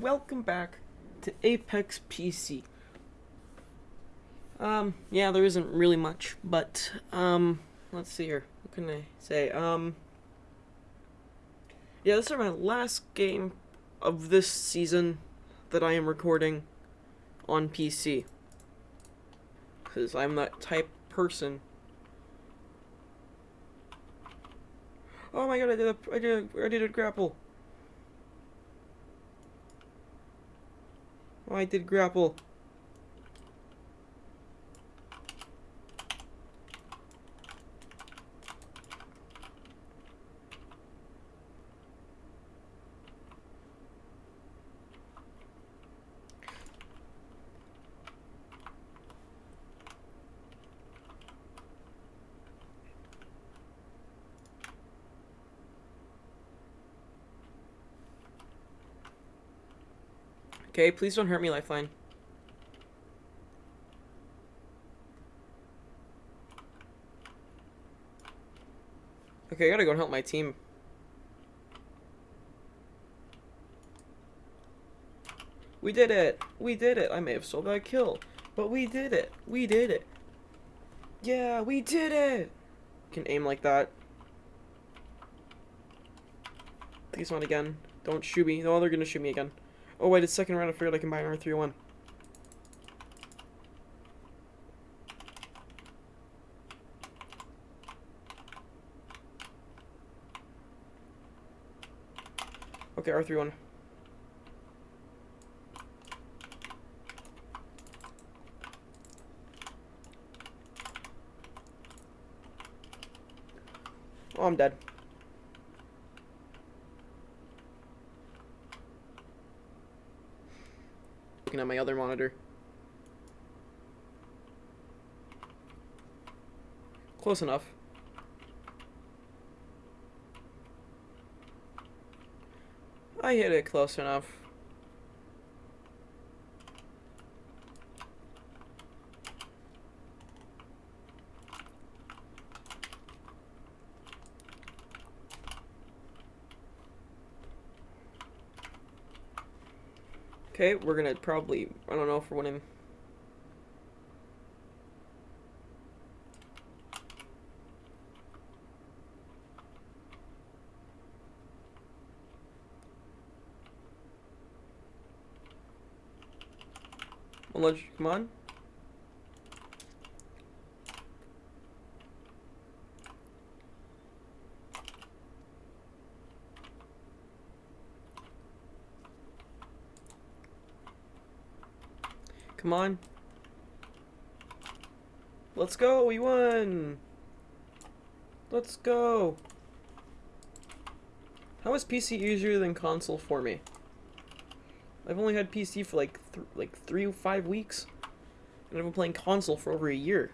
welcome back to Apex PC. Um, yeah, there isn't really much, but, um, let's see here. What can I say? Um, yeah, this is my last game of this season that I am recording on PC. Because I'm that type person. Oh my god, I did a, I did a, I did a grapple. Oh, I did grapple. Okay, please don't hurt me, Lifeline. Okay, I gotta go and help my team. We did it! We did it! I may have sold that kill, but we did it! We did it! Yeah, we did it! Can aim like that. Please not again. Don't shoot me. No, they're gonna shoot me again. Oh wait, it's second round. I figured I can buy an R301. Okay, R31. Oh, I'm dead. Looking at my other monitor. Close enough. I hit it close enough. Okay, we're gonna probably, I don't know if we're winning. Come on. Come on. Let's go, we won! Let's go! How is PC easier than console for me? I've only had PC for like th like three or five weeks, and I've been playing console for over a year.